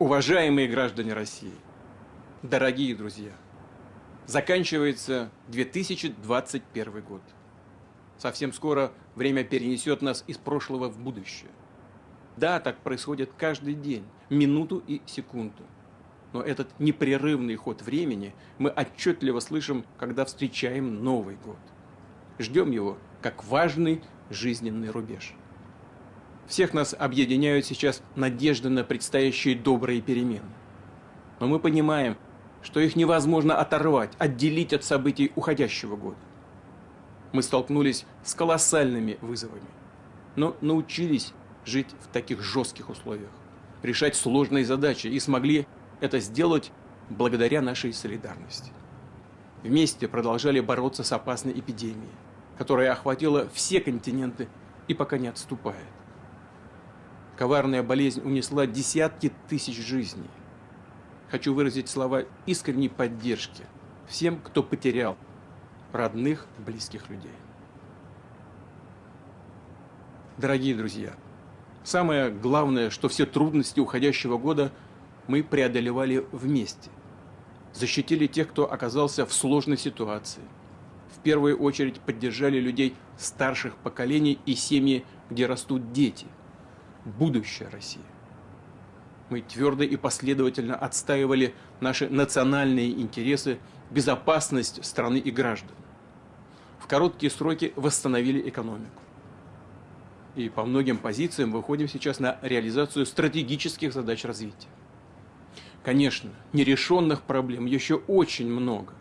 Уважаемые граждане России, дорогие друзья, заканчивается 2021 год. Совсем скоро время перенесет нас из прошлого в будущее. Да, так происходит каждый день, минуту и секунду. Но этот непрерывный ход времени мы отчетливо слышим, когда встречаем Новый год. Ждем его как важный жизненный рубеж. Всех нас объединяют сейчас надежды на предстоящие добрые перемены. Но мы понимаем, что их невозможно оторвать, отделить от событий уходящего года. Мы столкнулись с колоссальными вызовами, но научились жить в таких жестких условиях, решать сложные задачи и смогли это сделать благодаря нашей солидарности. Вместе продолжали бороться с опасной эпидемией, которая охватила все континенты и пока не отступает. Коварная болезнь унесла десятки тысяч жизней. Хочу выразить слова искренней поддержки всем, кто потерял родных, близких людей. Дорогие друзья, самое главное, что все трудности уходящего года мы преодолевали вместе. Защитили тех, кто оказался в сложной ситуации. В первую очередь поддержали людей старших поколений и семьи, где растут дети – будущее России. Мы твердо и последовательно отстаивали наши национальные интересы, безопасность страны и граждан. В короткие сроки восстановили экономику. И по многим позициям выходим сейчас на реализацию стратегических задач развития. Конечно, нерешенных проблем еще очень много,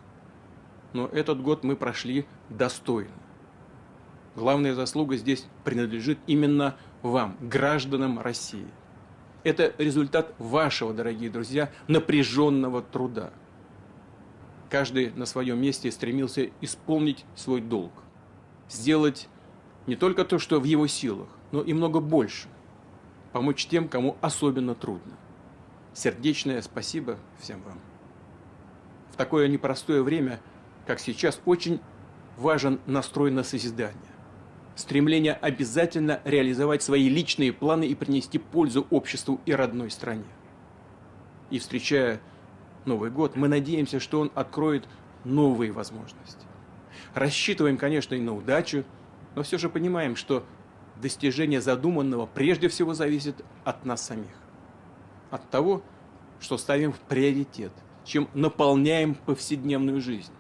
но этот год мы прошли достойно. Главная заслуга здесь принадлежит именно вам, гражданам России. Это результат вашего, дорогие друзья, напряженного труда. Каждый на своем месте стремился исполнить свой долг. Сделать не только то, что в его силах, но и много больше. Помочь тем, кому особенно трудно. Сердечное спасибо всем вам. В такое непростое время, как сейчас, очень важен настрой на созидание стремление обязательно реализовать свои личные планы и принести пользу обществу и родной стране. И встречая Новый год, мы надеемся, что он откроет новые возможности. Рассчитываем, конечно, и на удачу, но все же понимаем, что достижение задуманного прежде всего зависит от нас самих. От того, что ставим в приоритет, чем наполняем повседневную жизнь.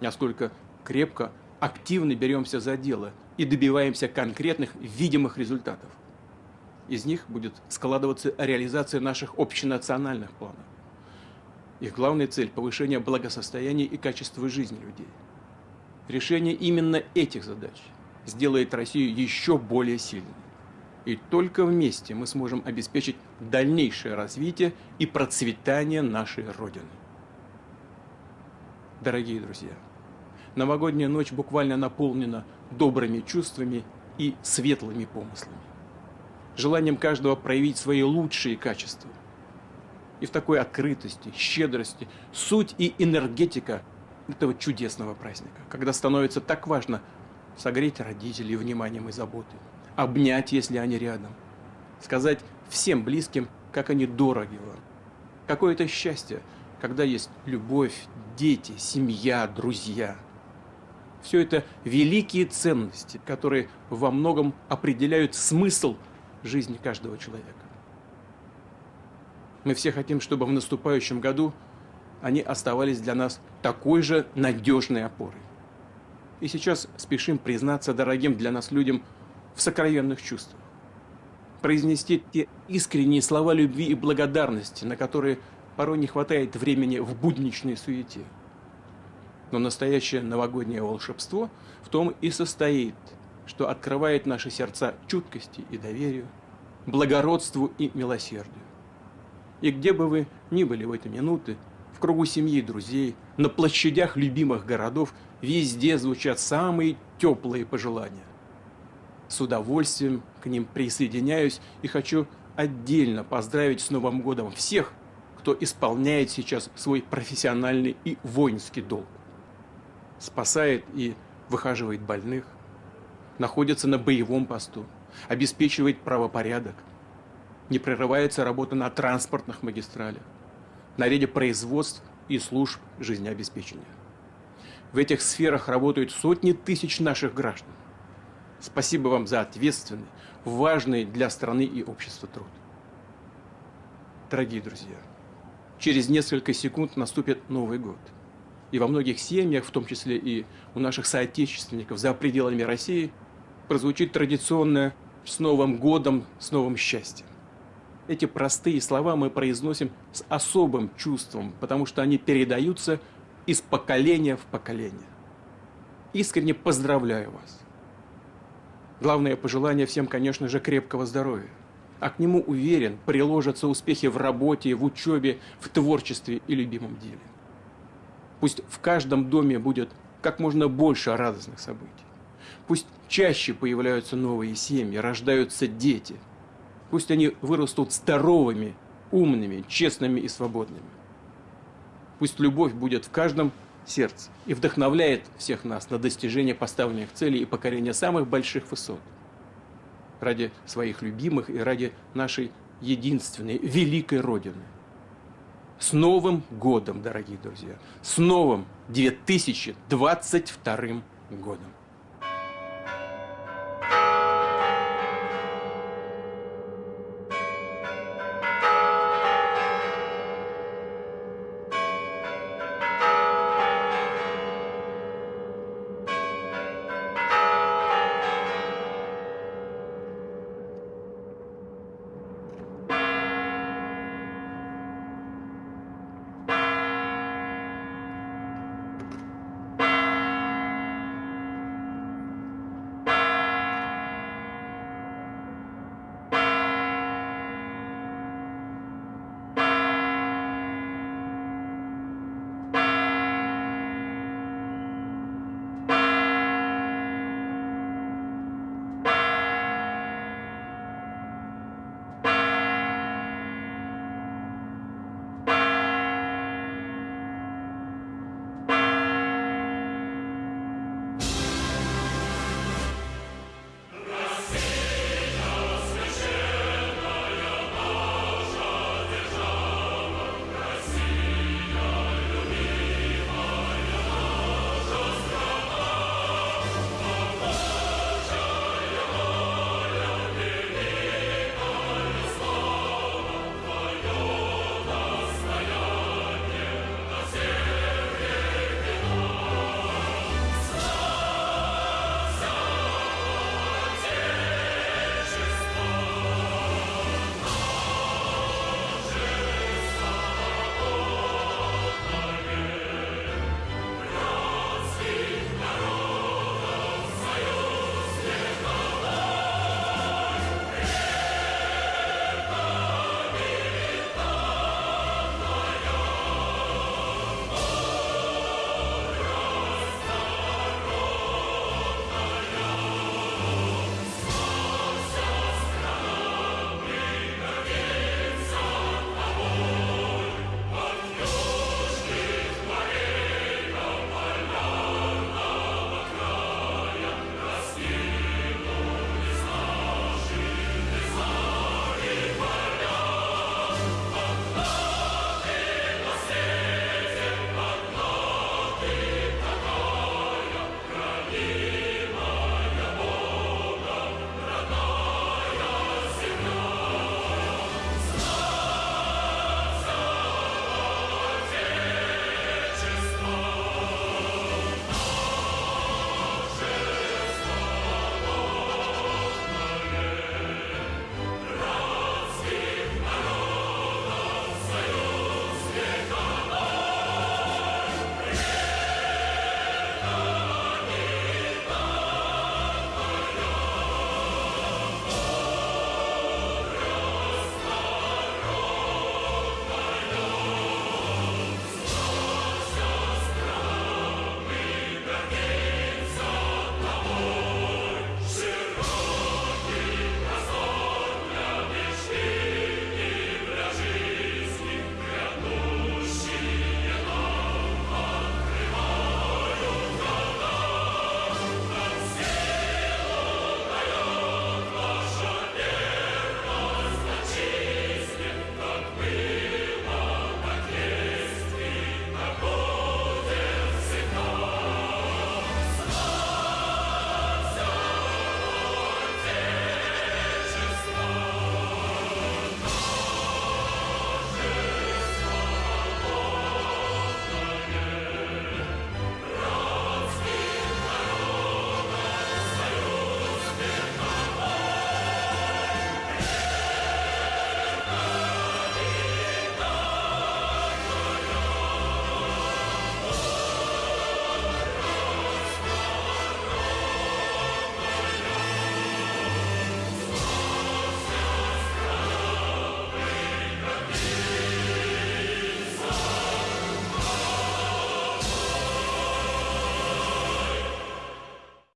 Насколько крепко, активно беремся за дело – и добиваемся конкретных видимых результатов. Из них будет складываться реализация наших общенациональных планов. Их главная цель – повышение благосостояния и качества жизни людей. Решение именно этих задач сделает Россию еще более сильной. И только вместе мы сможем обеспечить дальнейшее развитие и процветание нашей Родины. Дорогие друзья, новогодняя ночь буквально наполнена добрыми чувствами и светлыми помыслами. Желанием каждого проявить свои лучшие качества. И в такой открытости, щедрости, суть и энергетика этого чудесного праздника, когда становится так важно согреть родителей вниманием и заботой, обнять, если они рядом, сказать всем близким, как они дороги вам. Какое это счастье, когда есть любовь, дети, семья, друзья – все это великие ценности, которые во многом определяют смысл жизни каждого человека. Мы все хотим, чтобы в наступающем году они оставались для нас такой же надежной опорой. И сейчас спешим признаться дорогим для нас людям в сокровенных чувствах. произнести те искренние слова любви и благодарности, на которые порой не хватает времени в будничной суете. Но настоящее новогоднее волшебство в том и состоит, что открывает наши сердца чуткости и доверию, благородству и милосердию. И где бы вы ни были в эти минуты, в кругу семьи и друзей, на площадях любимых городов, везде звучат самые теплые пожелания. С удовольствием к ним присоединяюсь и хочу отдельно поздравить с Новым годом всех, кто исполняет сейчас свой профессиональный и воинский долг. Спасает и выхаживает больных, находится на боевом посту, обеспечивает правопорядок, не прерывается работа на транспортных магистралях, на ряде производств и служб жизнеобеспечения. В этих сферах работают сотни тысяч наших граждан. Спасибо вам за ответственный, важный для страны и общества труд. Дорогие друзья, через несколько секунд наступит Новый год. И во многих семьях, в том числе и у наших соотечественников за пределами России, прозвучит традиционное «С Новым годом, с новым счастьем». Эти простые слова мы произносим с особым чувством, потому что они передаются из поколения в поколение. Искренне поздравляю вас. Главное пожелание всем, конечно же, крепкого здоровья. А к нему, уверен, приложатся успехи в работе, в учебе, в творчестве и любимом деле. Пусть в каждом доме будет как можно больше радостных событий. Пусть чаще появляются новые семьи, рождаются дети – Пусть они вырастут здоровыми, умными, честными и свободными. Пусть любовь будет в каждом сердце и вдохновляет всех нас на достижение поставленных целей и покорение самых больших высот. Ради своих любимых и ради нашей единственной, великой Родины. С Новым годом, дорогие друзья! С новым 2022 годом!